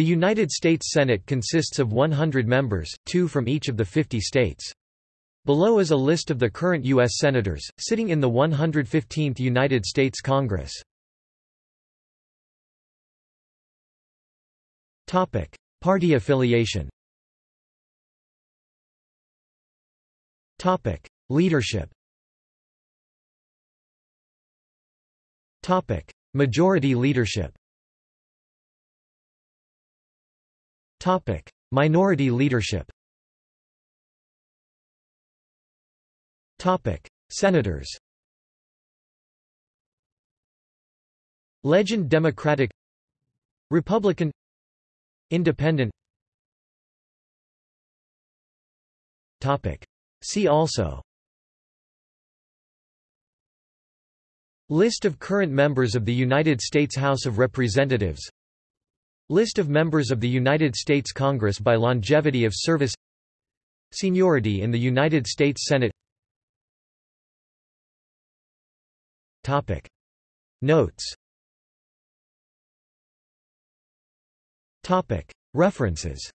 The United States Senate consists of 100 members, two from each of the 50 states. Below is a list of the current U.S. Senators, sitting in the 115th United States Congress. Party affiliation Leadership Majority leadership Minority leadership. Topic: Senators. Legend Democratic. Republican. Independent. Topic. See also. List of current members of the United States House of Representatives List of members of the United States Congress by longevity of service Seniority in the United States Senate Topic. Notes Topic. References